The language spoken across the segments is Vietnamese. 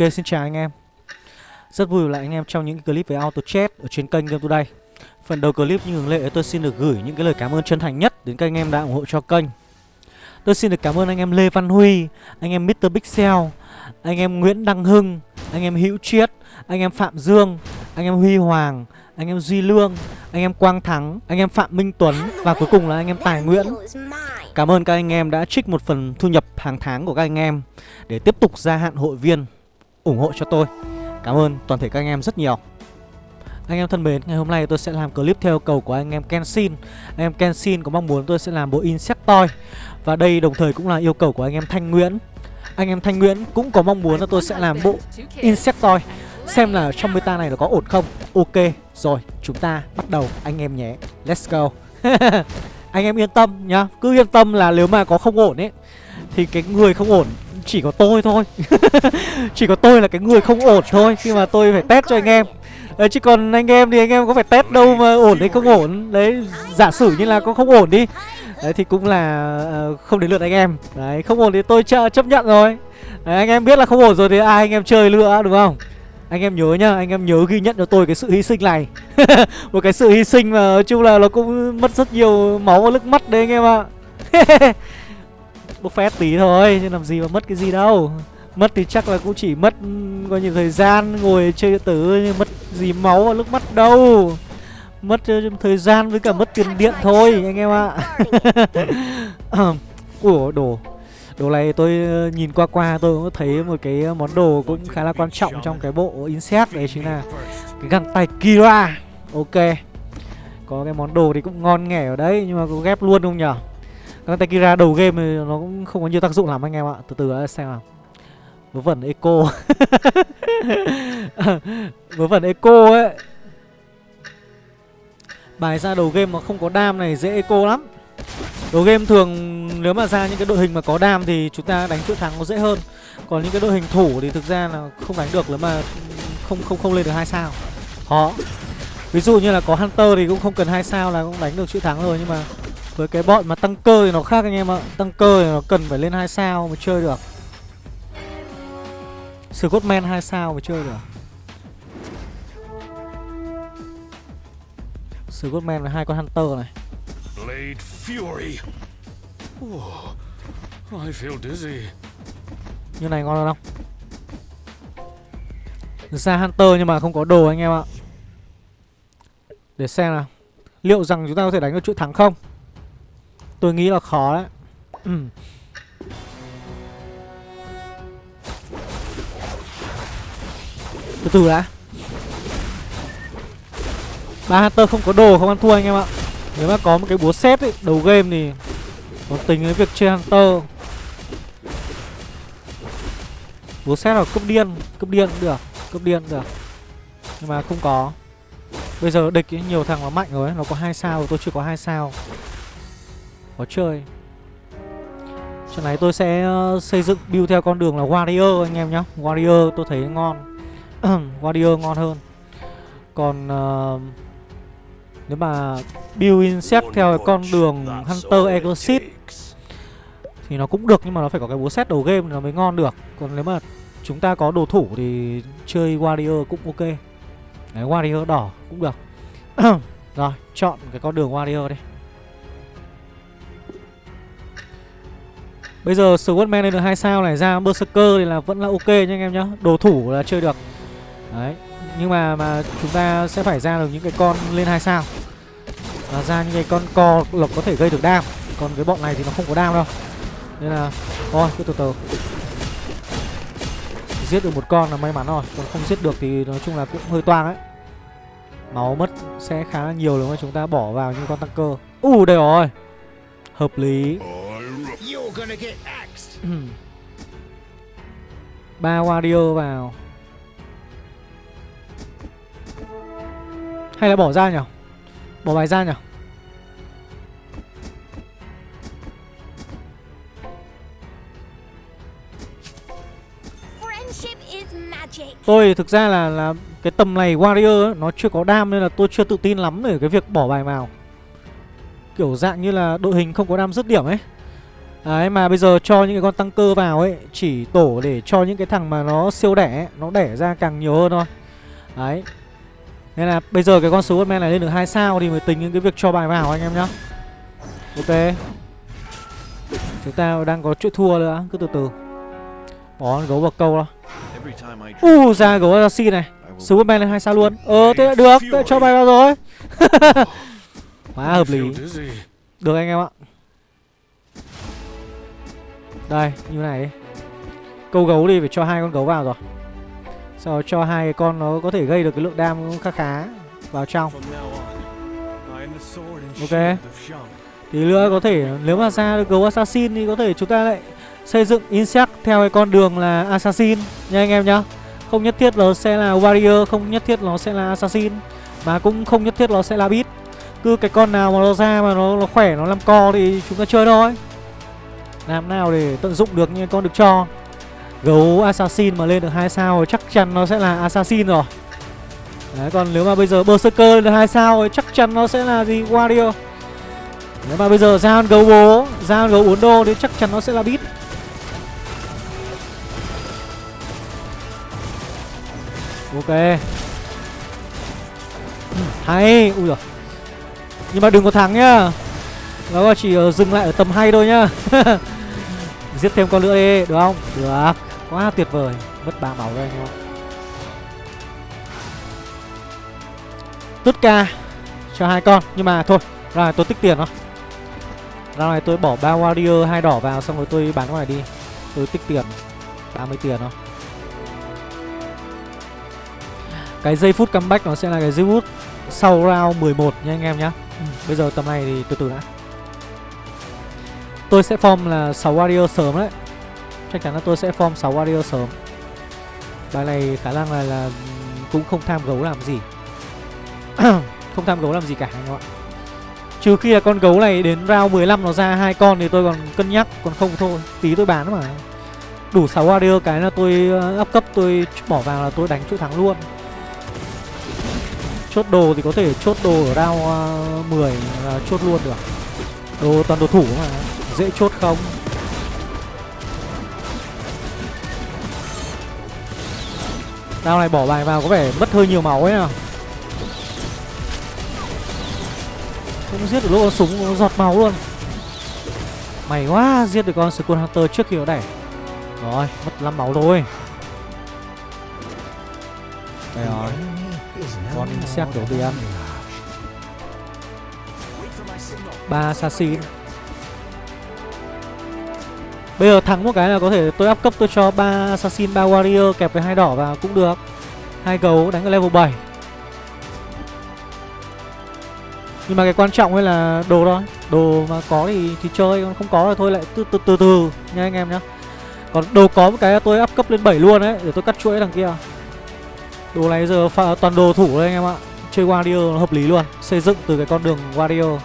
Ok xin chào anh em Rất vui lại anh em trong những clip về auto chat ở trên kênh Game Today Phần đầu clip như thường lệ tôi xin được gửi những cái lời cảm ơn chân thành nhất đến các anh em đã ủng hộ cho kênh Tôi xin được cảm ơn anh em Lê Văn Huy, anh em Mr. Pixel, anh em Nguyễn Đăng Hưng, anh em Hữu Triết, anh em Phạm Dương, anh em Huy Hoàng, anh em Duy Lương, anh em Quang Thắng, anh em Phạm Minh Tuấn và cuối cùng là anh em Tài Nguyễn Cảm ơn các anh em đã trích một phần thu nhập hàng tháng của các anh em để tiếp tục gia hạn hội viên ủng hộ cho tôi. Cảm ơn toàn thể các anh em rất nhiều. Anh em thân mến, ngày hôm nay tôi sẽ làm clip theo yêu cầu của anh em Kenshin. Anh em Kenshin có mong muốn tôi sẽ làm bộ Insectoid và đây đồng thời cũng là yêu cầu của anh em Thanh Nguyễn. Anh em Thanh Nguyễn cũng có mong muốn là tôi sẽ làm bộ Insectoid xem là trong meta này nó có ổn không. Ok, rồi chúng ta bắt đầu anh em nhé. Let's go. anh em yên tâm nhá cứ yên tâm là nếu mà có không ổn ấy thì cái người không ổn chỉ có tôi thôi. Chỉ có tôi là cái người không ổn thôi khi mà tôi phải test cho anh em. Đấy chứ còn anh em thì anh em có phải test đâu mà ổn hay không ổn. Đấy giả sử như là có không ổn đi đấy thì cũng là uh, không đến lượt anh em. Đấy không ổn thì tôi ch chấp nhận rồi. Đấy, anh em biết là không ổn rồi thì ai anh em chơi lựa đúng không? Anh em nhớ nhá, anh em nhớ ghi nhận cho tôi cái sự hy sinh này. Một cái sự hy sinh mà nói chung là nó cũng mất rất nhiều máu và nước mắt đấy anh em ạ. Bốc phét tí thôi, chứ làm gì mà mất cái gì đâu Mất thì chắc là cũng chỉ mất coi như thời gian ngồi chơi điện tử nhưng mất gì máu và nước mắt đâu Mất thời gian với cả mất tiền điện thôi anh em ạ Ủa đồ Đồ này tôi nhìn qua qua tôi cũng thấy một cái món đồ cũng khá là quan trọng trong cái bộ Insect đấy chính là cái găng tay Kira. Ok. Có cái món đồ thì cũng ngon nghẻ ở đấy nhưng mà có ghép luôn không nhở? Con tay Kira đầu game thì nó cũng không có nhiều tác dụng lắm anh em ạ. Từ từ xem nào. Vớ vẩn eco. Vớ vẩn eco ấy. Bài ra đầu game mà không có đam này dễ eco lắm. Đầu game thường nếu mà ra những cái đội hình mà có đam thì chúng ta đánh chuỗi thắng nó dễ hơn. Còn những cái đội hình thủ thì thực ra là không đánh được nếu mà không không không lên được hai sao. Khó. Ví dụ như là có Hunter thì cũng không cần hai sao là cũng đánh được chuỗi thắng rồi nhưng mà với cái bọn mà tăng cơ thì nó khác anh em ạ. Tăng cơ thì nó cần phải lên hai sao mới chơi được. Scottman hai sao mới chơi được. Scottman là hai con Hunter này. Blade Fury. Oh, I feel dizzy. Như này ngon hơn không? Ra Hunter nhưng mà không có đồ anh em ạ. Để xem nào. Liệu rằng chúng ta có thể đánh được chuỗi thắng không? Tôi nghĩ là khó đấy. Ừ. Từ từ đã. Ba Hunter không có đồ không ăn thua anh em ạ. Nếu mà có một cái búa xét ấy, đầu game thì Còn tính với việc chơi Hunter Búa xét là cấp điên Cấp điên cũng được Cấp điên cũng được Nhưng mà không có Bây giờ địch ấy, nhiều thằng nó mạnh rồi Nó có hai sao tôi chưa có hai sao có chơi. Trận này tôi sẽ uh, xây dựng build theo con đường là Warrior anh em nhá. Warrior tôi thấy ngon. Warrior ngon hơn. Còn uh, nếu mà build insect theo con đường Hunter Exit Thì nó cũng được nhưng mà nó phải có cái búa set đầu game nó mới ngon được. Còn nếu mà chúng ta có đồ thủ thì chơi Warrior cũng ok. Đấy, Warrior đỏ cũng được. Rồi, chọn cái con đường Warrior đi Bây giờ Swordman lên được hai sao này ra Berserker thì là vẫn là ok nha anh em nhá. Đồ thủ là chơi được. Đấy Nhưng mà mà chúng ta sẽ phải ra được những cái con lên hai sao. Và ra những cái con co lộc có thể gây được đam. Còn cái bọn này thì nó không có đam đâu. Nên là thôi cứ từ từ. Giết được một con là may mắn rồi. Còn không giết được thì nói chung là cũng hơi toang ấy. Máu mất sẽ khá là nhiều nếu mà chúng ta bỏ vào những con tăng cơ. U uh, đây rồi hợp lý. Ba warrior vào. Hay là bỏ ra nhỉ? Bỏ bài ra nhỉ? Tôi thực ra là là cái tầm này Warrior ấy, nó chưa có đam nên là tôi chưa tự tin lắm về cái việc bỏ bài vào. Kiểu dạng như là đội hình không có đam dứt điểm ấy. Đấy mà bây giờ cho những cái con tăng cơ vào ấy Chỉ tổ để cho những cái thằng mà nó siêu đẻ ấy, Nó đẻ ra càng nhiều hơn thôi. Đấy. Nên là bây giờ cái con Swordman này lên được 2 sao Thì mới tính những cái việc cho bài vào anh em nhá. Ok. Chúng ta đang có chuyện thua nữa Cứ từ từ. Bỏ gấu vào câu đó. U uh, ra gấu Assassin này. Swordman lên 2 sao luôn. Ờ thế là được Thế là cho bài vào rồi Quá hợp lý. Được anh em ạ. Đây như này đi. Câu gấu đi phải cho hai con gấu vào rồi. Sau đó cho hai con nó có thể gây được cái lượng đam khá khá. Vào trong. Ok. Tí nữa có thể nếu mà ra được gấu assassin thì có thể chúng ta lại xây dựng insect theo cái con đường là assassin. Nha anh em nhá. Không nhất thiết nó sẽ là warrior không nhất thiết nó sẽ là assassin mà cũng không nhất thiết nó sẽ là beat cứ cái con nào mà nó ra mà nó, nó khỏe nó làm co thì chúng ta chơi thôi. Làm nào để tận dụng được như con được cho. Gấu assassin mà lên được hai sao thì chắc chắn nó sẽ là assassin rồi. Đấy, còn nếu mà bây giờ berserker lên được hai sao thì chắc chắn nó sẽ là gì? Warrior. Nếu mà bây giờ ra gấu bố ra gấu uốn đô thì chắc chắn nó sẽ là beat ok. Ừ, hay. Ui rồi nhưng mà đừng có thắng nhá. Nó chỉ ờ, dừng lại ở tầm hay thôi nhá. Giết thêm con nữa đi, được không? Được. Quá tuyệt vời. Mất ba máu rồi anh em tất ca cho hai con. Nhưng mà thôi rồi tôi tích tiền đó ra này tôi bỏ ba warrior hai đỏ vào, xong rồi tôi bán ngoài đi. Tôi tích tiền 30 tiền thôi. Cái giây phút comeback nó sẽ là cái giây phút sau round 11 nha anh em nhá ừ, bây giờ tầm này thì từ từ đã. Tôi sẽ form là 6 warrior sớm đấy. Chắc chắn là tôi sẽ form 6 warrior sớm. Bài này khả năng là là cũng không tham gấu làm gì. Không tham gấu làm gì cả anh ạ. Trừ khi là con gấu này đến round 15 nó ra hai con thì tôi còn cân nhắc Còn không thôi, tí tôi bán mà. Đủ 6 warrior cái là tôi ờ, up cấp tôi bỏ vào là tôi đánh chuỗi thắng luôn. Chốt đồ thì có thể chốt đồ ở round ờ, uh, 10 là chốt luôn được. Đồ toàn đồ thủ mà Dễ chốt không? Round này bỏ bài vào có vẻ mất hơi nhiều máu ấy à Không giết được lúc con súng giọt máu luôn. Mày quá Giết được con Skull Hunter trước khi nó đẩy Rồi mất 5 máu thôi. Con insect đi ăn. Ba assassin Bây giờ thắng một cái là có thể tôi up cấp tôi cho ba assassin, ba warrior kẹp với hai đỏ vào cũng được. Hai gấu đánh ở level 7. Nhưng mà cái quan trọng ấy là đồ thôi. Đồ mà có thì thì chơi Còn không có thì thôi lại từ từ từ, từ nha anh em nhá. Còn đồ có một cái là tôi up cấp lên 7 luôn đấy Để tôi cắt chuỗi đằng kia. Đồ này giờ pha, toàn đồ thủ đây anh em ạ. Chơi Warrior nó hợp lý luôn. Xây dựng từ cái con đường Warrior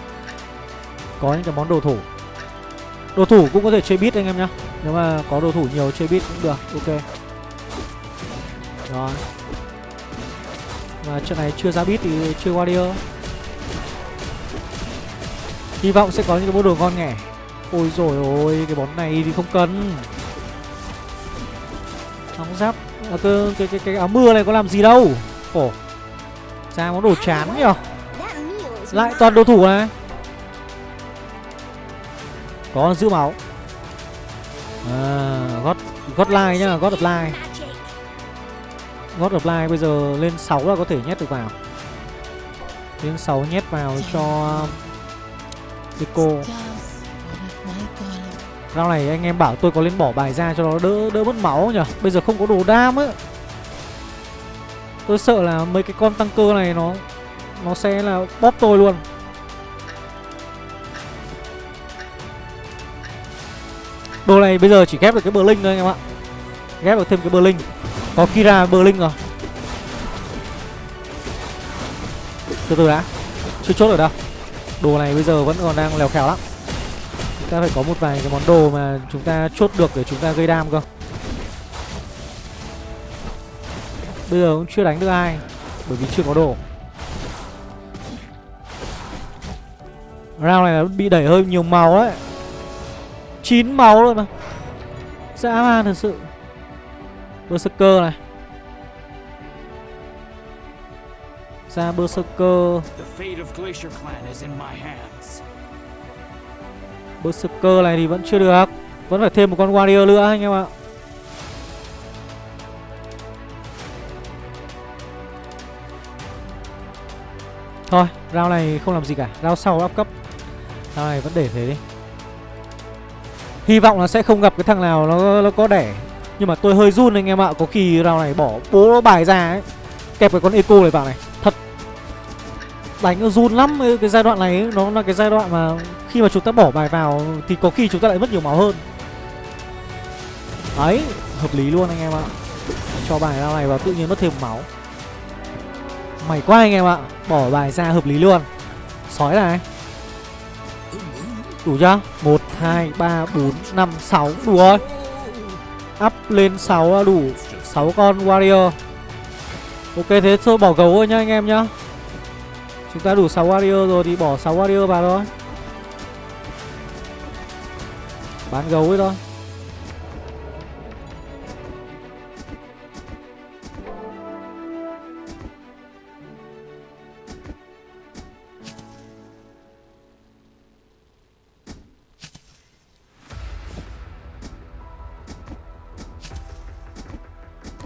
Có những cái món đồ thủ. Đồ thủ cũng có thể chơi beat anh em nhá. Nếu mà có đồ thủ nhiều chơi beat cũng được. Ok. Rồi Mà trận này chưa ra beat thì chơi Warrior Hy vọng sẽ có những cái bộ đồ ngon nghẻ Ôi rồi ôi Cái món này thì không cần. Nóng giáp. Ờ, à, cái, cái, cái, cái áo mưa này có làm gì đâu. Khổ Ra món đồ chán nhở Lại toàn đồ thủ này. Có giữ máu. À gót gót lai nhá gót đập lai gót đập lai bây giờ lên 6 là có thể nhét được vào. Lên 6 nhét vào cho Nico. Rau này anh em bảo tôi có lên bỏ bài ra cho nó đỡ đỡ mất máu nhỉ? Bây giờ không có đồ đam á. Tôi sợ là mấy cái con tăng cơ này nó Nó sẽ là bóp tôi luôn. Đồ này bây giờ chỉ ghép được cái bờ linh thôi anh em ạ. Ghép được thêm cái bờ linh Có Kira bờ linh rồi. Từ từ đã. Chưa chốt ở đâu. Đồ này bây giờ vẫn còn đang lèo khèo lắm ta phải có một vài cái món đồ mà chúng ta chốt được để chúng ta gây đam cơ. Bây giờ cũng chưa đánh được ai, Bởi vì chưa có đồ. Round này bị đẩy hơi nhiều màu đấy chín máu rồi mà. Dã man thật sự. Berserker này. Ra Berserker. Berserker này thì vẫn chưa được. Vẫn phải thêm một con Warrior nữa anh em ạ. Thôi, round này không làm gì cả. Round sau up cấp. Round này vẫn để thế đi. Hy vọng là sẽ không gặp cái thằng nào nó, nó có đẻ. Nhưng mà tôi hơi run anh em ạ. Có khi round này bỏ bố bài ra ấy. Kẹp cái con eco này vào này. Thật. Đánh nó run lắm Cái giai đoạn này ấy, Nó là cái giai đoạn mà khi mà chúng ta bỏ bài vào Thì có khi chúng ta lại mất nhiều máu hơn. Đấy Hợp lý luôn anh em ạ. Cho bài ra này vào tự nhiên mất thêm máu. Mày quá anh em ạ Bỏ bài ra hợp lý luôn. Sói này. Đủ chưa? 1, 2, 3, 4, 5, 6 Đủ rồi. Up lên 6 đủ. 6 con warrior. Ok thế thôi bỏ gấu thôi nhá anh em nhá. Chúng ta đủ 6 warrior rồi thì bỏ 6 warrior vào thôi. Bán gấu ấy thôi.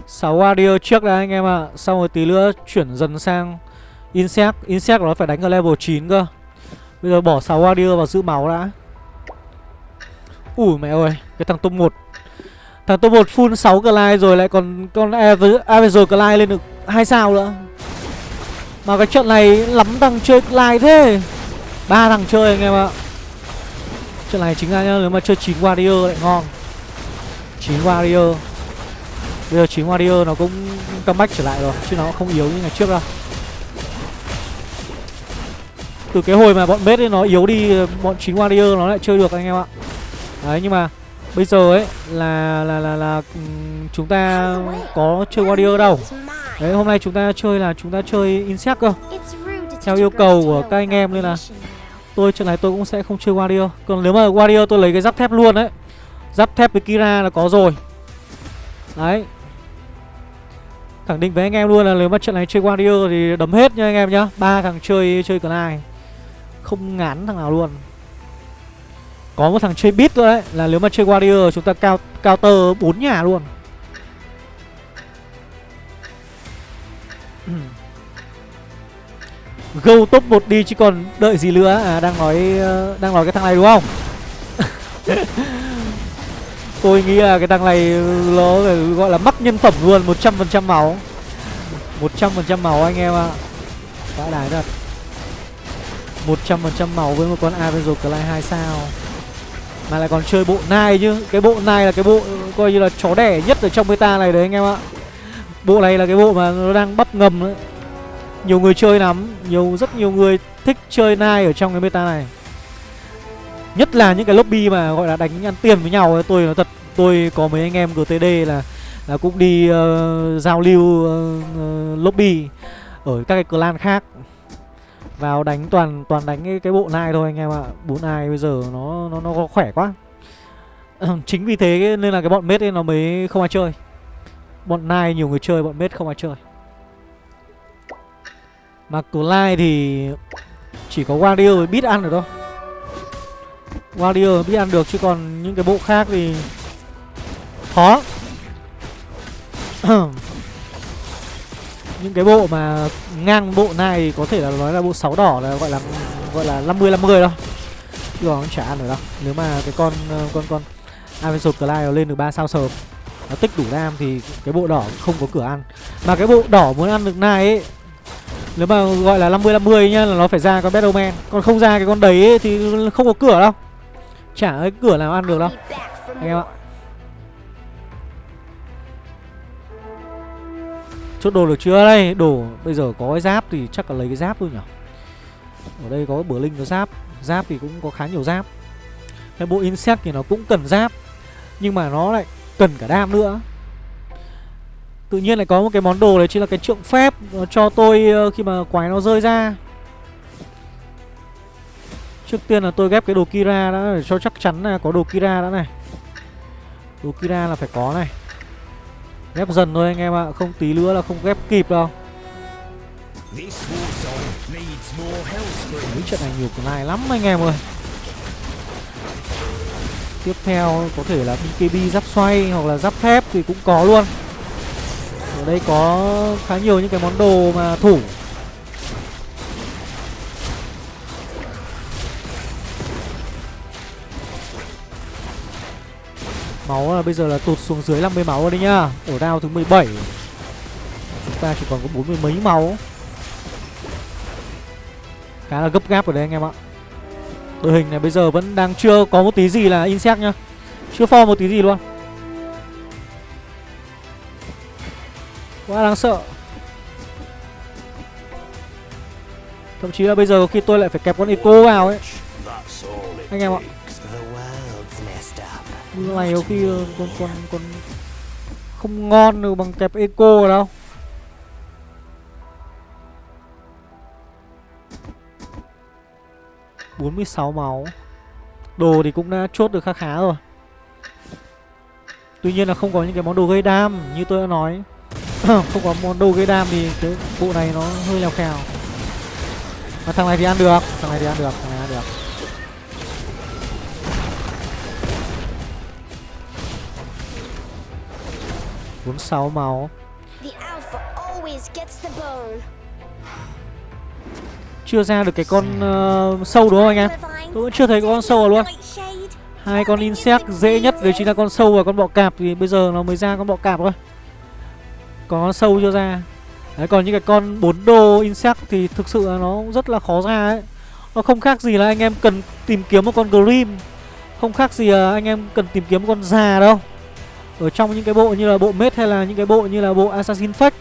6 warrior trước đã anh em ạ. À. Xong rồi tí nữa chuyển dần sang Insect. Insect nó phải đánh ở level 9 cơ. Bây giờ bỏ 6 warrior vào giữ máu đã. Ui, mẹ ơi, Cái thằng top 1 Thằng top 1 full 6 Glide rồi, lại còn con Avenger Glide lên được 2 sao nữa. Mà cái trận này lắm thằng chơi Glide thế. Ba thằng chơi anh em ạ. Trận này chính ra nhá, Nếu mà chơi 9 warrior lại ngon. 9 warrior. Bây giờ 9 Warrior nó cũng comeback trở lại rồi, Chứ nó không yếu như ngày trước đâu. Từ cái hồi mà bọn bết ấy nó yếu đi, Bọn 9 Warrior nó lại chơi được anh em ạ. Đấy, nhưng mà Bây giờ ấy là là là là ừ, chúng ta có chơi Warrior đâu. Đấy, hôm nay chúng ta chơi là chúng ta chơi Insect cơ. Theo yêu cầu của các anh em nên là Tôi, trận này tôi cũng sẽ không chơi Warrior. Còn nếu mà Warrior tôi lấy cái giáp thép luôn đấy Giáp thép với Kira là có rồi. Đấy. Khẳng định với anh em luôn là nếu mà trận này chơi Warrior thì đấm hết nha anh em nhá. Ba thằng chơi chơi Clyde Không ngán thằng nào luôn. Có một thằng chơi bit thôi đấy, Là nếu mà chơi Warrior chúng ta cao counter 4 nhà luôn. Go top 1 đi chứ còn đợi gì nữa. À đang nói ờ, đang nói cái thằng này đúng không? Tôi nghĩ là cái thằng này ừ, nó gọi là mắc nhân phẩm luôn 100% máu. 100% máu anh em ạ. À. Vãi đái thật 100% máu với một con Avenger Clay 2 sao. Mà lại còn chơi bộ nai chứ. Cái bộ nai là cái bộ coi như là chó đẻ nhất ở trong meta này đấy anh em ạ. Bộ này là cái bộ mà nó đang bắp ngầm đấy. Nhiều người chơi lắm. Nhiều Rất nhiều người thích chơi nai ở trong cái meta này. Nhất là những cái lobby mà gọi là đánh ăn tiền với nhau ấy, Tôi nói thật Tôi có mấy anh em GTD là là cũng đi uh, giao lưu uh, uh, lobby ở các cái clan khác vào đánh toàn toàn đánh cái, cái bộ nai thôi anh em ạ. Bốn ai bây giờ nó nó nó khỏe quá. Chính vì thế nên là cái bọn mết ấy nó mới không ai chơi. Bọn nai nhiều người chơi bọn mết không ai chơi. Mà Clyde thì chỉ có Warrior biết ăn được thôi. Warrior biết ăn được chứ còn những cái bộ khác thì khó. Ừ những cái bộ mà ngang bộ này có thể là nói là bộ 6 đỏ là gọi là gọi là 50 50 đâu. Chứ nó chả ăn được đâu. Nếu mà cái con con con Avenger Clyde lên được 3 sao sớm nó tích đủ đam thì cái bộ đỏ không có cửa ăn. Mà cái bộ đỏ muốn ăn được này ấy nếu mà gọi là 50 50 nhá là nó phải ra con Battleman. Còn không ra cái con đấy ấy, thì không có cửa đâu. Chả cái cửa nào ăn được đâu. Anh em ạ. Chốt đồ được chưa? Đây, Đồ, bây giờ có cái giáp thì chắc là lấy cái giáp thôi nhỉ? Ở đây có bữa linh có giáp Giáp thì cũng có khá nhiều giáp. Cái bộ insect thì nó cũng cần giáp, Nhưng mà nó lại cần cả đam nữa. Tự nhiên lại có một cái món đồ đấy, chính là cái trượng phép, Nó cho tôi ờ, khi mà quái nó rơi ra. Trước tiên là tôi ghép cái đồ Kira đã để cho chắc chắn là có đồ Kira đã này. Đồ Kira là phải có này. Ghép dần thôi anh em ạ, Không tí nữa là không ghép kịp đâu. Mấy trận này nhiều này lắm anh em ơi. Tiếp theo có thể là BKB giáp xoay hoặc là giáp thép thì cũng có luôn. Ở đây có khá nhiều những cái món đồ mà thủ. Máu là bây giờ là tụt xuống dưới 50 máu rồi đấy nhá. Ở đao thứ 17 Chúng ta chỉ còn có 40 mấy máu. Khá là gấp gáp ở đây anh em ạ. Đội hình này bây giờ vẫn đang chưa có một tí gì là insect nhá. Chưa form một tí gì luôn. Quá đáng sợ. Thậm chí là bây giờ khi tôi lại phải kẹp con Eco vào ấy. Anh em ạ này có khi ờ, còn, còn, còn không ngon được bằng kẹp Eco rồi đâu. 46 máu. Đồ thì cũng đã chốt được khá khá rồi. Tuy nhiên là không có những cái món đồ gây đam Như tôi đã nói. Không có món đồ gây đam thì cái bộ này nó hơi lèo khèo. Mà thằng này thì ăn được Thằng này thì ăn được Thằng này ăn được. Bốn sáu máu. Chưa ra được cái con uh, sâu đúng không anh em? Tôi vẫn chưa thấy con sâu luôn. Hai con insect dễ nhất đấy chính là con sâu và con bọ cạp thì bây giờ nó mới ra con bọ cạp thôi. Có con sâu chưa ra? Đấy còn những cái con bốn đô insect thì thực sự là nó rất là khó ra ấy. Nó không khác gì là anh em cần tìm kiếm một con grim. Không khác gì là anh em cần tìm kiếm một con già đâu ở trong những cái bộ như là bộ mết hay là những cái bộ như là bộ assassin fake,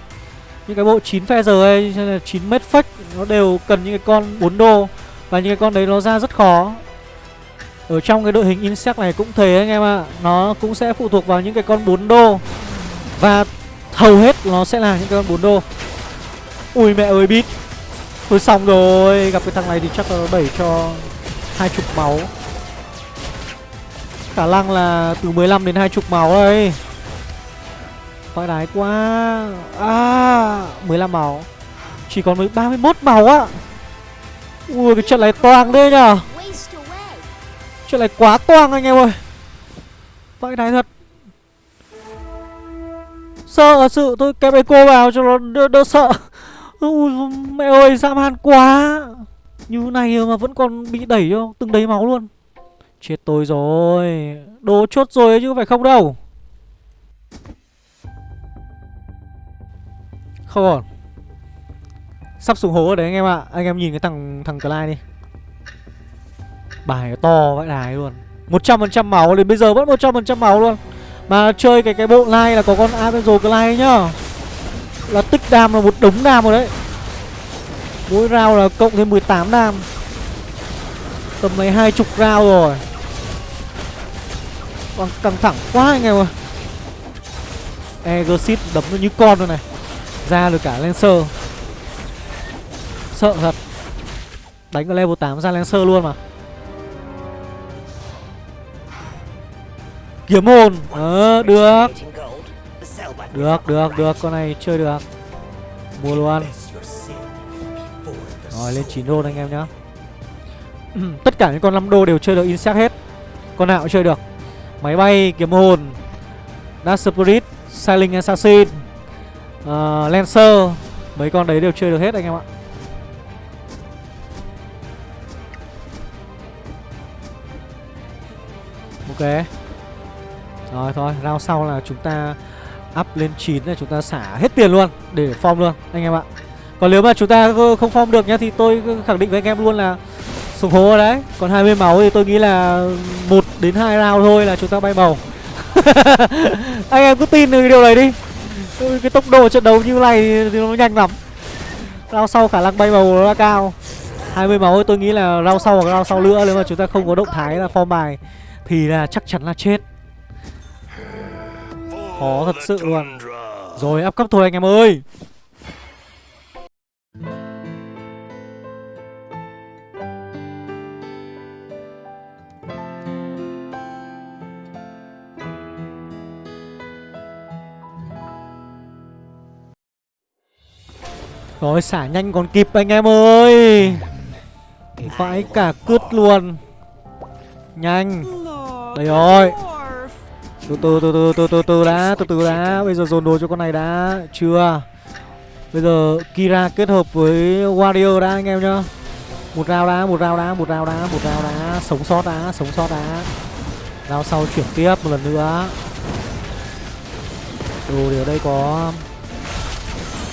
những cái bộ 9 phe giờ hay là 9 mét fake, nó đều cần những cái con 4 đô. Và những cái con đấy nó ra rất khó. Ở trong cái đội hình insect này cũng thế anh em ạ. À. nó cũng sẽ phụ thuộc vào những cái con 4 đô. Và hầu hết nó sẽ là những cái con 4 đô. Ui mẹ ơi, bít. Thôi xong rồi. Gặp cái thằng này thì chắc là nó đẩy cho hai chục máu khả năng là từ 15 đến hai chục máu đây Vãi đái quá. À 15 máu Chỉ còn mới 31 máu á. Ui cái trận này toang đấy nhở Trận này quá toang anh em ơi. Vãi đái thật. Sợ sự tôi kẹp eco vào cho nó đỡ, đỡ sợ. Ui mẹ ơi dã man quá. Như này mà vẫn còn bị đẩy cho từng đấy máu luôn. Chết tôi rồi. Đồ chốt rồi chứ phải không đâu. Không ổn. Sắp xuống hố rồi đấy anh em ạ. Anh em nhìn cái thằng thằng Clyde đi. Bài to vãi đài luôn. 100% máu đến bây giờ vẫn 100% máu luôn. Mà chơi cái cái bộ like là có con Avenger Clyde nhá. Là tích đam là một đống đam rồi đấy. Mỗi round là cộng thêm 18 đam. Tầm mấy hai chục round rồi. Còn căng thẳng quá anh em ơi. Egosit đấm nó như con rồi này. Ra được cả Lancer. Sợ thật. Đánh ở level 8 ra Lancer luôn mà. Kiếm hồn. Ờ được. Được được được. Con này chơi được. Mua luôn Rồi, lên 9 đô anh em nhá. Tất cả những con 5 đô đều chơi được insect hết. Con nào cũng chơi được. Máy bay, kiếm hồn Dark Spirit, Sailing Assassin uh, Lancer. Mấy con đấy đều chơi được hết anh em ạ. Ok. Rồi thôi round sau là chúng ta Up lên 9 là chúng ta xả hết tiền luôn Để form luôn anh em ạ. Còn nếu mà chúng ta không form được nhá Thì tôi khẳng định với anh em luôn là Sùng hố ở đấy. Còn 20 máu thì tôi nghĩ là một đến hai round thôi là chúng ta bay màu Anh em cứ tin được điều này đi. Cái tốc độ trận đấu như này thì nó nhanh lắm. Rao sau khả năng bay màu nó cao. 20 máu tôi nghĩ là rao sau hoặc rao sau nữa, Nếu mà chúng ta không có động thái là form bài Thì là chắc chắn là chết. Khó thật sự luôn. Rồi áp cấp thôi anh em ơi. Rồi xả nhanh còn kịp anh em ơi. Vãi cả cướt luôn. Nhanh. Đây rồi. Từ từ từ từ từ từ từ đã, từ từ đã. Bây giờ dồn đồ cho con này đã. Chưa. Bây giờ kira kết hợp với warrior đã, anh em nhá. Một rau đá một rau đá một rau đá một rau đá sống sót đá sống sót đá rau sau chuyển tiếp một lần nữa. Đồ thì ở đây có.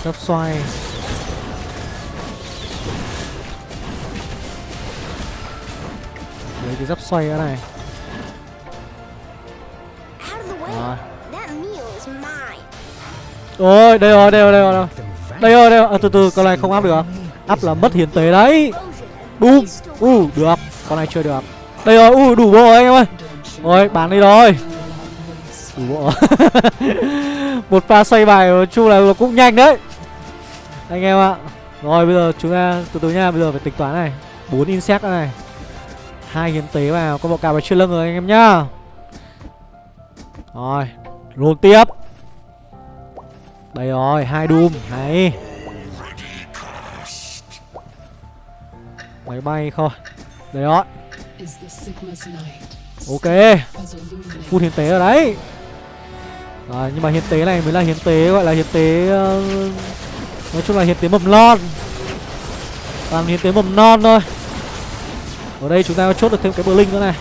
Gấp xoay. Cái dấp xoay cái này. Rồi. Ôi đây rồi đây rồi đây rồi đây rồi. Đây rồi à, từ từ con này không áp được áp là mất hiến tế đấy. Bum u uh, được. Con này chưa được. Đây rồi u uh, đủ bộ rồi anh em ơi. Rồi bán đi rồi. Đủ bộ. Một pha xoay bài nói chung là cũng nhanh đấy. Anh em ạ. Rồi bây giờ chúng ta từ từ nha bây giờ phải tính toán này. Bốn insect này hai hiến tế vào con bọ cạp vào chưa lưng rồi anh em nhá. Rồi luôn tiếp. Đây rồi hai doom hay. Máy bay thôi. Đây đó ok. Phun hiến tế ở đấy. Rồi nhưng mà hiến tế này mới là hiến tế gọi là hiến tế uh, nói chung là hiến tế mầm non. Toàn hiến tế mầm non thôi ở đây chúng ta chốt được thêm cái bờ linh nữa này.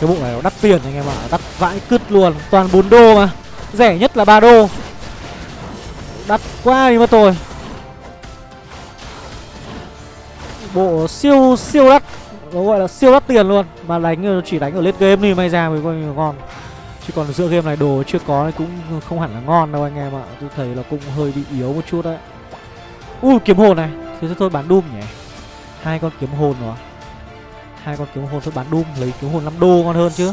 Cái bộ này nó đắt tiền anh em ạ, đắt vãi cứt luôn, toàn 4 đô mà. Rẻ nhất là 3 đô. Đắt quá đi mất tôi bộ siêu siêu đắt, nó gọi là siêu đắt tiền luôn. Mà đánh, chỉ đánh ở late game thì may ra mới coi ngon. Chứ còn giữa game này đồ chưa có cũng không hẳn là ngon đâu anh em ạ. Tôi thấy là cũng hơi bị yếu một chút đấy. Ui, kiếm hồn này. Thế thôi, bán doom nhỉ hai con kiếm hồn rồi hai con kiếm hồn thôi bán doom lấy kiếm hồn 5 đô ngon hơn chứ.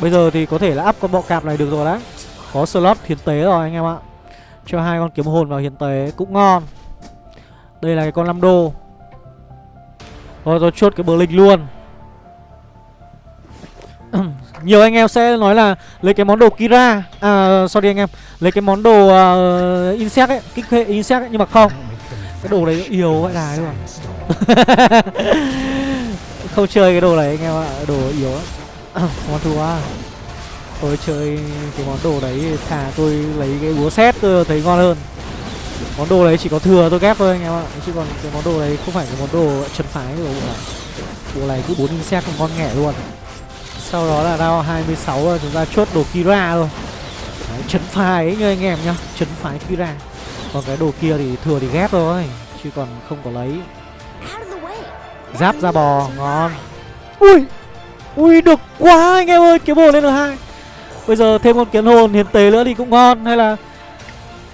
Bây giờ thì có thể là up con bọ cạp này được rồi đấy. Có slot hiến tế rồi anh em ạ. Cho hai con kiếm hồn vào hiến tế cũng ngon. Đây là cái con 5 đô. Rồi tôi chốt cái bờ linh luôn. Nhiều anh em sẽ nói là lấy cái món đồ Kira. À sorry anh em. Lấy cái món đồ uh, Insect ấy Kích hệ Insect ấy Nhưng mà không. Cái đồ đấy yếu vậy đài luôn Không chơi cái đồ này anh em ạ Đồ yếu lắm. Ngon thua Tôi chơi cái món đồ đấy Thà tôi lấy cái búa xét tôi thấy ngon hơn. Món đồ đấy chỉ có thừa tôi ghép thôi anh em ạ Chứ còn cái món đồ đấy không phải cái món đồ chân phái của bộ này Bộ này cứ bốn xét còn ngon nghẻ luôn. Sau đó là round 26 rồi chúng ta chốt đồ Kira rồi Đấy, chấn phái ấy như anh em nhá Chấn phái Kira. Còn cái đồ kia thì thừa thì ghép thôi, Chứ còn không có lấy. Giáp ra bò, ngon. Ui Ui, được quá anh em ơi, Kiếm hồn lên được hai. Bây giờ thêm con kiến hồn hiền tế nữa thì cũng ngon, Hay là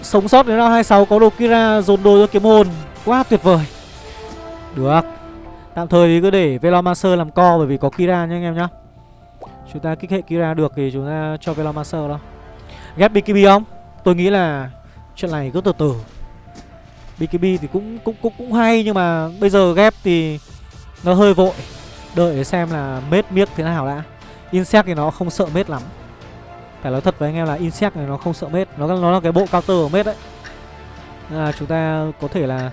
Sống sót đến round 26 có đồ Kira dồn đồ cho kiếm hồn. Quá tuyệt vời. Được. Tạm thời thì cứ để Velomancer làm co bởi vì có Kira nha anh em nhá. Chúng ta kích hệ Kira được thì chúng ta cho Velomancer đó. Ghép BKB không? Tôi nghĩ là chuyện này cứ từ từ BKB thì cũng cũng cũng cũng hay nhưng mà bây giờ ghép thì nó hơi vội. Đợi xem là mết miết thế nào đã. Insect thì nó không sợ mết lắm. Phải nói thật với anh em là Insect này nó không sợ mết, nó nó là cái bộ counter của mết đấy. Nên là chúng ta có thể là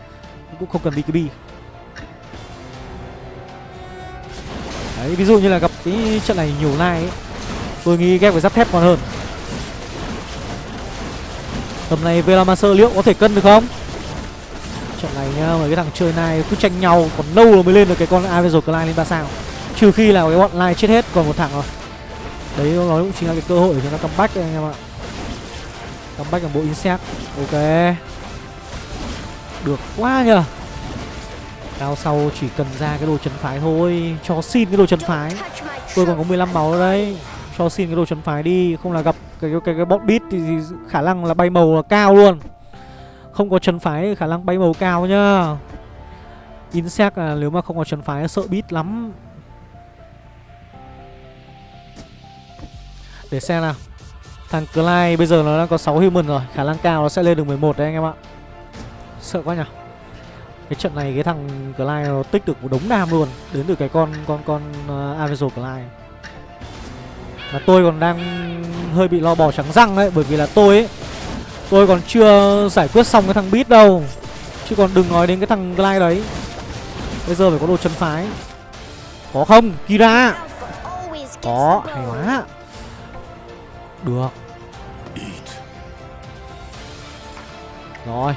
cũng không cần BKB. Đấy, ví dụ như là gặp cái trận này nhiều lai ấy Tôi nghĩ ghép với giáp thép còn hơn Tầm này Velamaster liệu có thể cân được không? Trận này nhá, mấy cái thằng chơi này cứ tranh nhau Còn lâu rồi mới lên được cái con Avenger Clyde lên 3 sao. Trừ khi là cái bọn lai chết hết còn một thằng rồi. Đấy nó cũng chính là cái cơ hội để chúng ta comeback anh em ạ. Comeback bằng bộ Insect. Ok. Được quá nhờ. Cao sau chỉ cần ra cái đồ trấn phái thôi Cho xin cái đồ trấn phái. Tôi còn có 15 máu đấy. đây. Cho xin cái đồ chấn phái đi Không là gặp cái cái, cái, cái bot beat thì, thì khả năng là bay màu là cao luôn. Không có chấn phái khả năng bay màu cao nhá. Insect là nếu mà không có chấn phái sợ beat lắm. Để xem nào. Thằng Clyde bây giờ nó đang có 6 human rồi Khả năng cao nó sẽ lên được 11 đấy anh em ạ. Sợ quá nhỉ. Cái trận này cái thằng Clyde nó tích được một đống đam luôn Đến từ cái con con con ờ, uh, Avenger Clyde. Và tôi còn đang hơi bị lo bò trắng răng đấy Bởi vì là tôi ấy Tôi còn chưa giải quyết xong cái thằng Beat đâu. Chứ còn đừng nói đến cái thằng Glide đấy. Bây giờ phải có đồ chân phái. Có không? Kira? Có, hay quá. Được. Rồi.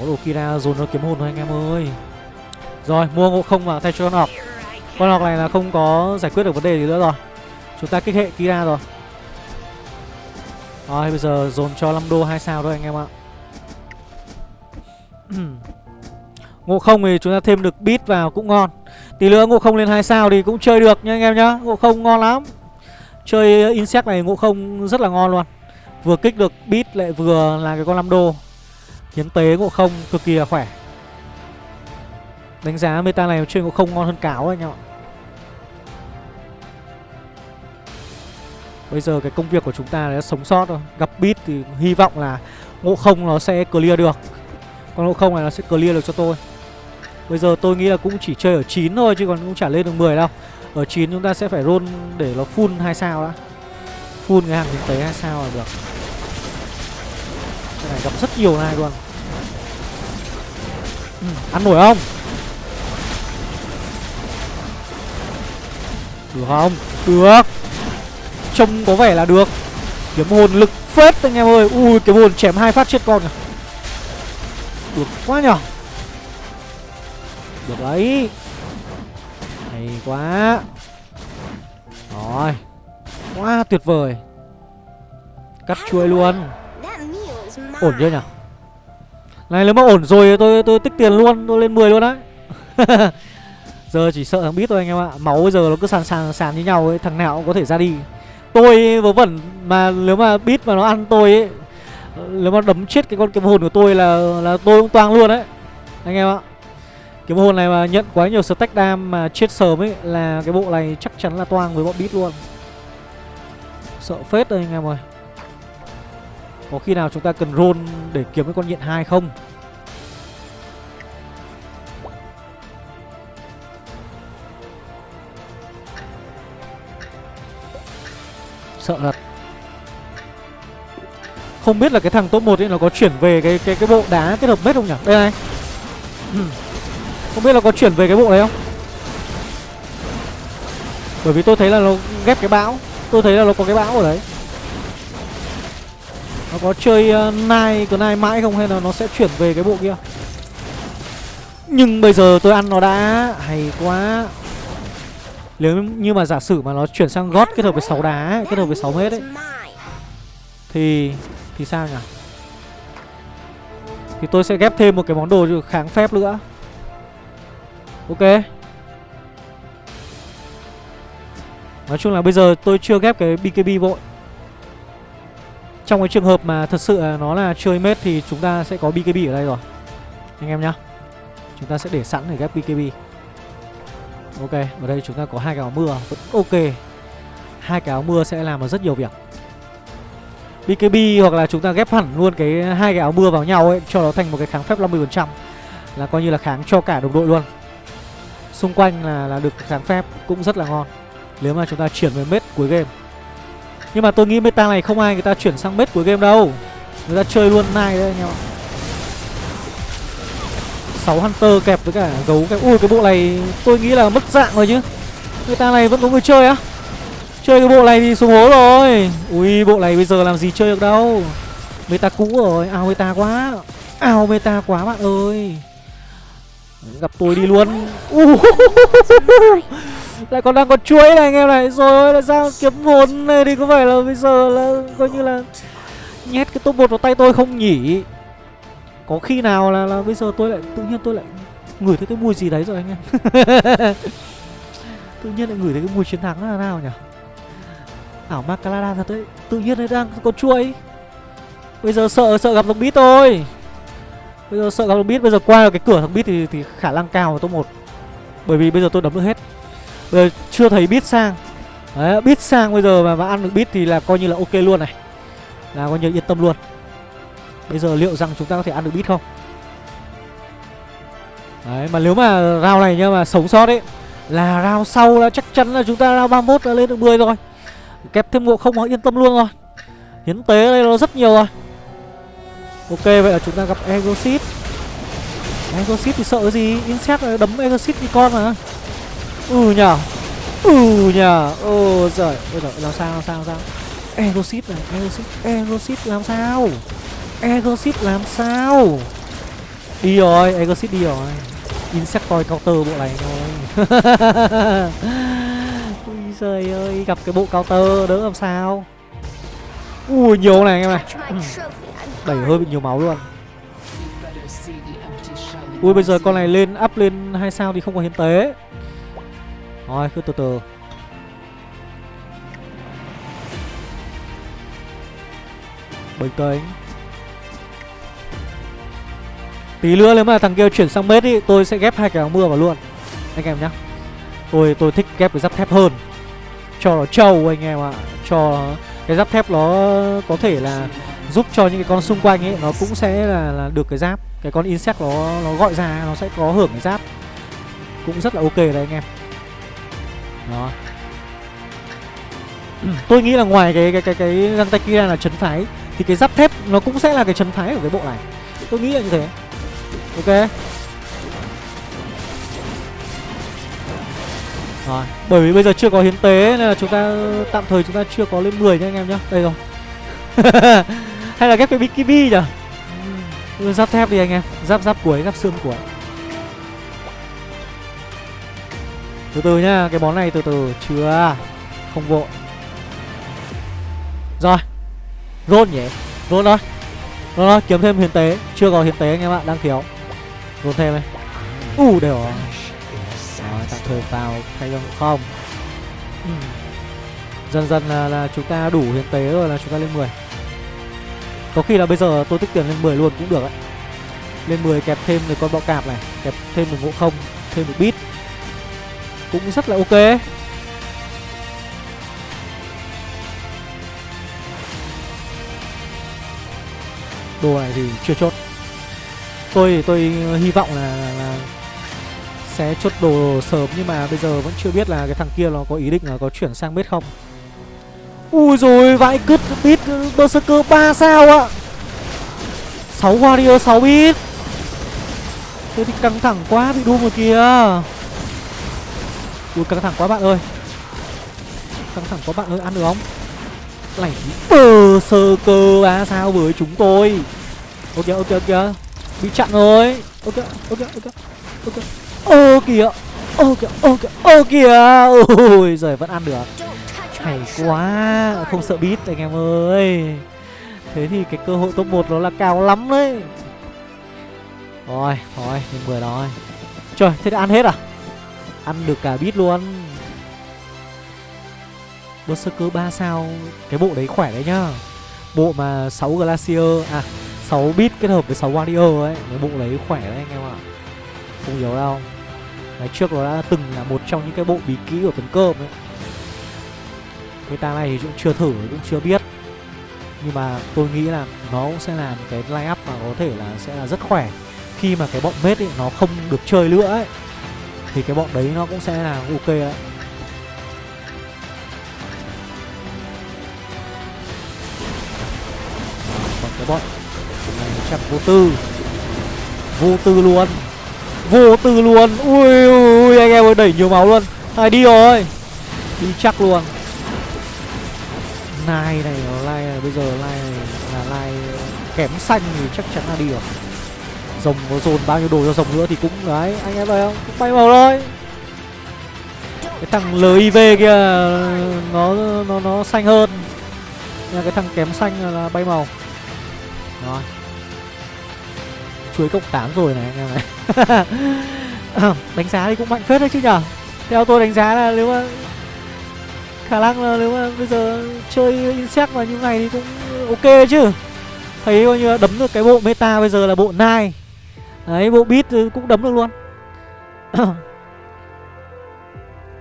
Có đồ Kira dồn nó kiếm hồn thôi anh em ơi. Rồi, mua ngộ không vào thay cho con học. Con học này là không có giải quyết được vấn đề gì nữa rồi. Chúng ta kích hệ Kira rồi. Rồi, bây giờ dồn cho 5 đô 2 sao thôi anh em ạ. Ngộ không thì chúng ta thêm được bit vào cũng ngon. Tí nữa ngộ không lên 2 sao thì cũng chơi được nha anh em nhá. Ngộ không ngon lắm. Chơi insect này ngộ không rất là ngon luôn. Vừa kích được bit lại vừa là cái con 5 đô. Hiến tế ngộ không cực kỳ là khỏe. Đánh giá meta này chơi ngộ không ngon hơn cáo anh em ạ. Bây giờ cái công việc của chúng ta là sống sót thôi. Gặp bit thì hy vọng là ngộ không nó sẽ clear được. Con ngộ không này nó sẽ clear được cho tôi. Bây giờ tôi nghĩ là cũng chỉ chơi ở 9 thôi chứ còn cũng chả lên được 10 đâu. Ở 9 chúng ta sẽ phải roll để nó full 2 sao đã. Full cái hàng kinh tế 2 sao là được. Cái này gặp rất nhiều này luôn. Ừ, Ăn nổi không? Được không? Được. Trông có vẻ là được. Kiếm hồn lực phết anh em ơi. Ui, kiếm hồn chém hai phát chết con à Được quá nhở Được đấy. Hay quá. Rồi. Quá tuyệt vời. Cắt chuôi luôn. Ổn chưa nhở Này, nếu mà ổn rồi tôi tôi tích tiền luôn. Tôi lên 10 luôn đấy Giờ chỉ sợ thằng biết thôi anh em ạ. Máu bây giờ nó cứ sàn sàn sàn như nhau ấy. Thằng nào cũng có thể ra đi. Tôi vớ vẩn mà nếu mà bit mà nó ăn tôi ấy, Nếu mà đấm chết cái con kiếm hồn của tôi là là tôi cũng toang luôn đấy, Anh em ạ. Kiếm hồn này mà nhận quá nhiều stack đam mà chết sớm ấy Là cái bộ này chắc chắn là toang với bọn bít luôn. Sợ phết đây anh em ơi. Có khi nào chúng ta cần roll để kiếm cái con nhện hai không? Sợ thật. Không biết là cái thằng top 1 ấy nó có chuyển về cái cái cái bộ đá kết hợp mết không nhỉ? Đây này. Ừ. Không biết là có chuyển về cái bộ đấy không? Bởi vì tôi thấy là nó ghép cái bão. Tôi thấy là nó có cái bão ở đấy. Nó có chơi uh, nai cái nai mãi không hay là nó sẽ chuyển về cái bộ kia? Nhưng bây giờ tôi ăn nó đã. Hay quá nếu như mà giả sử mà nó chuyển sang gót kết hợp với 6 đá ấy, Kết hợp với 6 mét ấy Thì Thì sao nhỉ? Thì tôi sẽ ghép thêm một cái món đồ kháng phép nữa. Ok. Nói chung là bây giờ tôi chưa ghép cái BKB vội. Trong cái trường hợp mà thật sự nó là chơi mết Thì chúng ta sẽ có BKB ở đây rồi. Anh em nhá. Chúng ta sẽ để sẵn để ghép BKB Ok, ở đây chúng ta có hai cái áo mưa vẫn ok. Hai cái áo mưa sẽ làm được rất nhiều việc. BKB hoặc là chúng ta ghép hẳn luôn cái hai cái áo mưa vào nhau ấy cho nó thành một cái kháng phép 50% là coi như là kháng cho cả đồng đội luôn. Xung quanh là là được kháng phép cũng rất là ngon. Nếu mà chúng ta chuyển về mết cuối game. Nhưng mà tôi nghĩ meta này không ai người ta chuyển sang mết cuối game đâu. Người ta chơi luôn nai đấy anh em ạ. 6 Hunter kẹp với cả gấu cái Ui cái bộ này tôi nghĩ là mất dạng rồi chứ. Người ta này vẫn có người chơi á. Chơi cái bộ này thì xuống hố rồi. Ui bộ này bây giờ làm gì chơi được đâu. Meta cũ rồi. Ao meta quá. Ao meta quá bạn ơi. Gặp tôi đi luôn. Uh, Lại còn đang có chuối này anh em này. Rồi là sao kiếm hồn này thì có phải là bây giờ là coi như là Nhét cái top 1 vào tay tôi không nhỉ? Có khi nào là là bây giờ tôi lại tự nhiên tôi lại ngửi thấy cái mùi gì đấy rồi anh em? Tự nhiên lại ngửi thấy cái mùi chiến thắng là nào nhỉ? Ảo Macalada thật đấy tự nhiên lại đang có chuối bây giờ sợ sợ gặp thằng bít thôi. Bây giờ sợ gặp thằng bít bây giờ qua được cái cửa thằng bít thì thì khả năng cao là top một. Bởi vì bây giờ tôi đấm được hết. Bây giờ chưa thấy bít sang. Đấy bít sang bây giờ mà, mà ăn được bít thì là coi như là ok luôn này. Là coi như yên tâm luôn. Bây giờ liệu rằng chúng ta có thể ăn được bit không? Đấy, mà nếu mà round này nhưng mà sống sót ấy, Là round sau là chắc chắn là chúng ta round 31 là lên được 10 rồi. Kẹp thêm ngộ không yên tâm luôn rồi. Hiến tế đây nó rất nhiều rồi. Ok, vậy là chúng ta gặp Exorcist Exorcist thì sợ cái gì? Insect đấm Exorcist như con mà. Ừ nhở Ừ nhờ. Ô giời. Ôi giời, làm sao làm sao làm sao? Exorcist này Exorcist Exorcist làm sao? Exorcist làm sao? Đi rồi Exorcist đi rồi. Insectoid counter bộ này thôi. Ui giời ơi Gặp cái bộ counter đỡ làm sao? Ui nhiều này em này. Đẩy hơi bị nhiều máu luôn. Ui bây giờ con này lên up lên hai sao thì không có hiến tế. Rồi cứ từ từ. Bình tĩnh Tí nữa nếu mà thằng kia chuyển sang mết ý Tôi sẽ ghép hai cái áo mưa vào luôn. Anh em nhá. Tôi tôi thích ghép cái giáp thép hơn. Cho nó trâu anh em ạ. À. Cho cái giáp thép nó có thể là Giúp cho những cái con xung quanh ấy Nó cũng sẽ là, là được cái giáp. Cái con insect nó nó gọi ra Nó sẽ có hưởng cái giáp. Cũng rất là ok đấy anh em. Đó. Tôi nghĩ là ngoài cái cái cái cái găng tay kia là chấn phái thì cái giáp thép nó cũng sẽ là cái chấn phái của cái bộ này. Tôi nghĩ là như thế ok. Rồi bởi vì bây giờ chưa có hiến tế nên là chúng ta tạm thời chúng ta chưa có lên 10 nha anh em nhá. Đây rồi. Hay là ghép cái bikini nhở ừ, giáp thép đi anh em. Giáp giáp cuối giáp xương cuối từ từ nhá cái món này từ từ. Chưa. Không vội. Rồi. Rôn nhỉ? Rôn thôi. Rôn thôi. Kiếm thêm hiến tế. Chưa có hiến tế anh em ạ đang thiếu cố thêm này U uh, đều rồi tạm thời vào thay cho không ừ. Dần dần là, là chúng ta đủ hiến tế rồi là chúng ta lên 10 Có khi là bây giờ tôi tích tiền lên 10 luôn cũng được ấy Lên 10 kẹp thêm được con bọ cạp này Kẹp thêm một ngộ không Thêm một bit Cũng rất là ok. Đồ này thì chưa chốt tôi tôi hy vọng là, là, là sẽ chốt đồ sớm nhưng mà bây giờ vẫn chưa biết là cái thằng kia nó có ý định là có chuyển sang bết không. Ui rồi vãi cứt bit ừ, berserker ba sao ạ. 6 warrior 6 bit thế thì căng thẳng quá bị đu rồi kìa. Ui căng thẳng quá bạn ơi. Căng thẳng quá bạn ơi ăn được không? Lảnh berserker ba sao với chúng tôi. Ok ok ok bị chặn rồi. Ok ok ok ok. Ô, kìa. Ô kìa ô kìa ô, kìa. Ôi, giời, vẫn ăn được. Hay quá. Không sợ bít anh em ơi. Thế thì cái cơ hội top 1 nó là cao lắm đấy. Rồi, thôi mình vừa nói trời, thế đã ăn hết à? Ăn được cả bít luôn. Berserker 3 sao. Cái bộ đấy khỏe đấy nhá. Bộ mà 6 Glacier À 6 bit kết hợp với 6 Warrior ấy, Cái bộ đấy khỏe đấy anh em ạ. Không nhiều đâu Ngày trước nó đã từng là một trong những cái bộ bí kỹ của tấn cơm ấy. Meta này thì cũng chưa thử, cũng chưa biết. Nhưng mà tôi nghĩ là nó cũng sẽ làm cái line up mà có thể là sẽ là rất khỏe. Khi mà cái bọn mết ấy, nó không được chơi nữa ấy, Thì cái bọn đấy nó cũng sẽ là ok đấy cái bọn này trăm vô tư. Vô tư luôn. Vô tư luôn. Ui ui anh em ơi, đẩy nhiều máu luôn. Này, đi rồi. Đi chắc luôn. Nai này nó lai này, bây giờ lai này là lai kém xanh thì chắc chắn là đi rồi. Rồng có dồn bao nhiêu đồ cho rồng nữa thì cũng, đấy, anh em thấy không? Cũng bay màu thôi. Cái thằng liv kia, nó nó nó xanh hơn. Nhưng cái thằng kém xanh là bay màu. Rồi chuối cộng 8 rồi này anh em này. Đánh giá thì cũng mạnh phết đấy chứ nhở? Theo tôi đánh giá là nếu mà khả năng là nếu mà bây giờ chơi insect mà như này thì cũng ok chứ. Thấy coi như đấm được cái bộ meta bây giờ là bộ nai đấy bộ beat cũng đấm được luôn.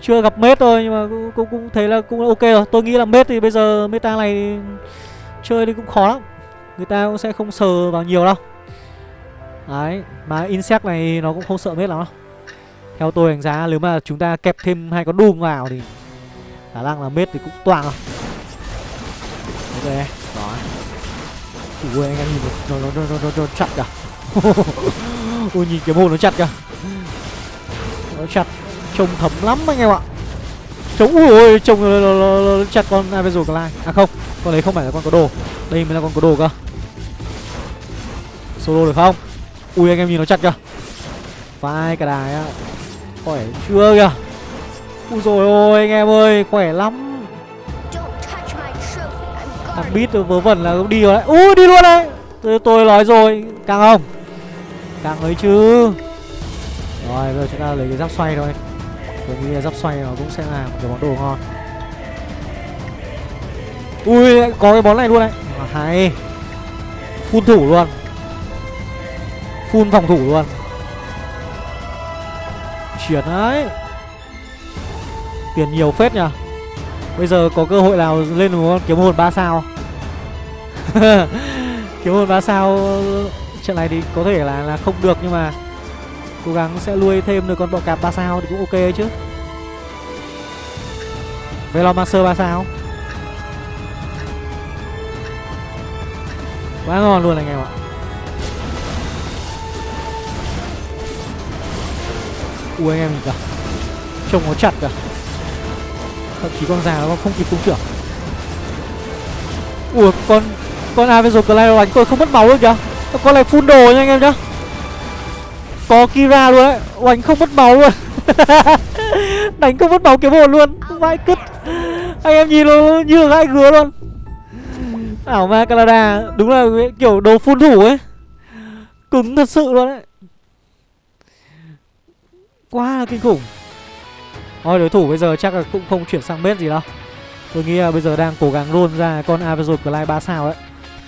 Chưa gặp mết thôi nhưng mà cũng, cũng, cũng thấy là cũng ok rồi. Tôi nghĩ là mết thì bây giờ meta này chơi thì cũng khó lắm. Người ta cũng sẽ không sờ vào nhiều đâu đấy mà insect này nó cũng không sợ mết lắm đâu. Theo tôi đánh giá nếu mà chúng ta kẹp thêm hai con doom vào thì khả năng là mết thì cũng toàn rồi. Ok đó. Ui anh em nhìn nó nó nó nó, nó, nó chặt kìa à? ui nhìn cái môn nó chặt kìa. Nó chặt trông thấm lắm anh em ạ. Trông ui trông nó, nó, nó, nó chặt con Avenger Clyde à không con đấy không phải là con có đồ. Đây mới là con có đồ cơ. Solo được không? Ui anh em nhìn nó chặt kìa. Vai cả đài á. Khỏe chưa kìa. Ui rồi ôi anh em ơi khỏe lắm. Thằng bít vớ vẩn là đi rồi. Đấy ui đi luôn đấy. Tôi, tôi nói rồi càng không? Càng ấy chứ. Rồi bây giờ chúng ta lấy cái giáp xoay thôi. Tôi nghĩ là giáp xoay nó cũng sẽ là một cái món đồ ngon. Ui có cái món này luôn đấy. À, hay. Phun thủ luôn full phòng thủ luôn. Chuyển đấy. Tiền nhiều phết nhỉ. Bây giờ có cơ hội nào lên một con kiếm hồn ba sao. Kiếm hồn ba sao, trận này thì có thể là là không được nhưng mà cố gắng sẽ nuôi thêm được con bọ cạp ba sao thì cũng ok chứ. Velomancer ba sao. Quá ngon luôn anh em ạ. U anh em kìa trông nó chặt kìa thậm chí con già nó không kịp cung trưởng. Ủa, con con ai bây giờ Clyde đánh tôi không mất máu luôn kìa con này phun đồ nha anh em nhá. Có Kira luôn đấy Oánh không mất máu luôn. Đánh không mất máu kiếm hồn luôn. Vãi cứt. Anh em nhìn nó như là gãi gứa luôn. Ảo ma Canada, Đúng là kiểu đồ phun thủ ấy. Cứng thật sự luôn đấy Quá là kinh khủng. Thôi đối thủ bây giờ chắc là cũng không chuyển sang bếp gì đâu. Tôi nghĩ là bây giờ đang cố gắng roll ra con Avenger Clive 3 sao đấy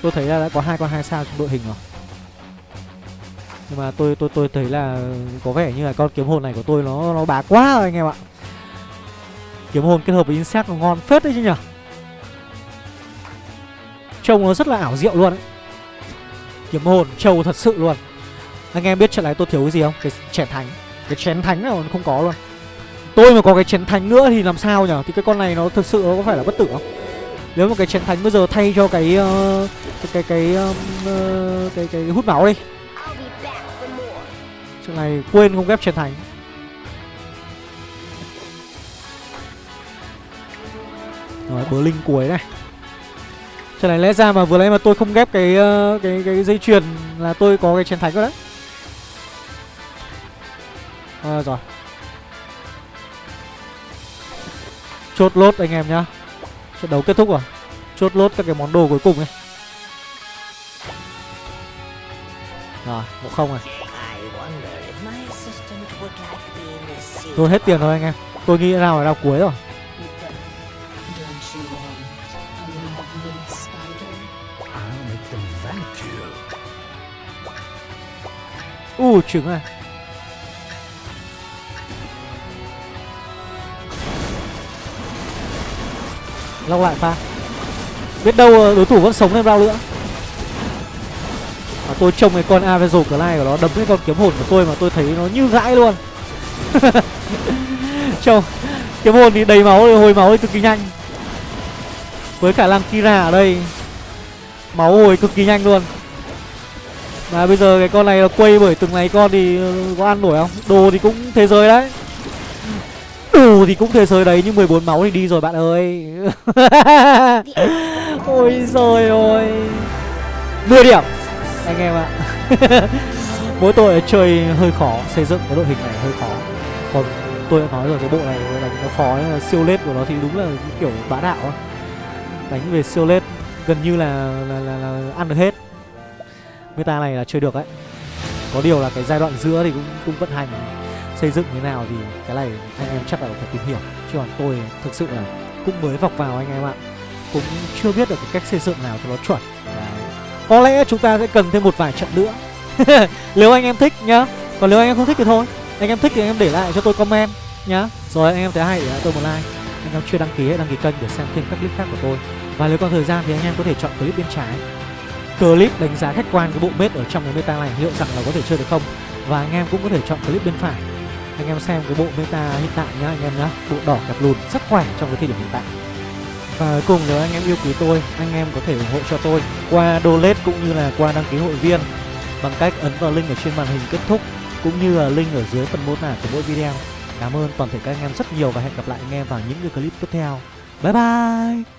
Tôi thấy là đã có hai con 2 sao trong đội hình rồi. Nhưng mà tôi tôi tôi thấy là có vẻ như là con kiếm hồn này của tôi nó nó bá quá rồi anh em ạ. Kiếm hồn kết hợp với insect nó ngon phết đấy chứ nhỉ. Trông nó rất là ảo diệu luôn ấy. Kiếm hồn trâu thật sự luôn. Anh em biết trận này tôi thiếu cái gì không? Cái trẻ thánh cái chén thánh nào không có luôn. Tôi mà có cái chén thánh nữa thì làm sao nhở? thì cái con này nó thực sự nó có phải là bất tử không? Nếu mà cái chén thánh bây giờ thay cho cái uh, cái cái cái, um, uh, cái cái hút máu đi. Chuyện này quên không ghép chén thánh. Rồi bờ linh cuối này. Chuyện này lẽ ra mà vừa nãy mà tôi không ghép cái uh, cái cái dây chuyền là tôi có cái chén thánh rồi đấy à, Rồi. Chốt lốt anh em nhá. Trận đấu kết thúc rồi. Chốt lốt các cái món đồ cuối cùng ấy. Rồi, một không này Tôi hết tiền rồi anh em. Tôi nghĩ nào là đao cuối rồi. U uh, trứng này. Lọc lại pha. Biết đâu ờ, đối thủ vẫn sống thêm bao nữa. Mà tôi trông cái con Avenger này của nó đấm cái con kiếm hồn của tôi mà tôi thấy nó như gãi luôn. Trông, Kiếm hồn thì đầy máu, hồi máu thì cực kỳ nhanh. Với khả năng Kira ở đây, Máu hồi cực kỳ nhanh luôn. Mà bây giờ cái con này là quay bởi từng này con thì ờ, có ăn nổi không? Đồ thì cũng thế giới đấy. Thì cũng thế giới đấy Nhưng 14 máu thì đi rồi bạn ơi. Ôi rồi ôi 10 điểm. Anh em ạ. Mỗi tội chơi hơi khó Xây dựng cái đội hình này hơi khó. Còn tôi đã nói rồi cái bộ này đánh nó khó mà siêu lết của nó thì đúng là kiểu bá đạo á. Đánh về siêu lết gần như là là, là là ăn được hết. Meta này là chơi được đấy. Có điều là cái giai đoạn giữa thì cũng cũng vận hành xây dựng như nào thì cái này anh em chắc là phải tìm hiểu. Chứ còn tôi thực sự là cũng mới vọc vào anh em ạ. Cũng chưa biết được cái cách xây dựng nào cho nó chuẩn. Đấy. có lẽ chúng ta sẽ cần thêm một vài trận nữa. Nếu anh em thích nhá. Còn nếu anh em không thích thì thôi. Anh em thích thì anh em để lại cho tôi comment nhá. Rồi anh em thấy hay để lại tôi một like. Anh em chưa đăng ký hãy đăng ký kênh để xem thêm các clip khác của tôi. Và nếu còn thời gian thì anh em có thể chọn clip bên trái. Clip đánh giá khách quan cái bộ mết ở trong cái meta này liệu rằng là có thể chơi được không? Và anh em cũng có thể chọn clip bên phải anh em xem cái bộ meta hiện tại nhá anh em nhá bộ đỏ kẹp lùn rất khỏe trong cái thời điểm hiện tại Và cuối cùng nếu anh em yêu quý tôi, anh em có thể ủng hộ cho tôi qua donate cũng như là qua đăng ký hội viên bằng cách ấn vào link ở trên màn hình kết thúc cũng như là link ở dưới phần mô tả của mỗi video. Cảm ơn toàn thể các anh em rất nhiều và hẹn gặp lại anh em vào những cái clip tiếp theo. Bye bye!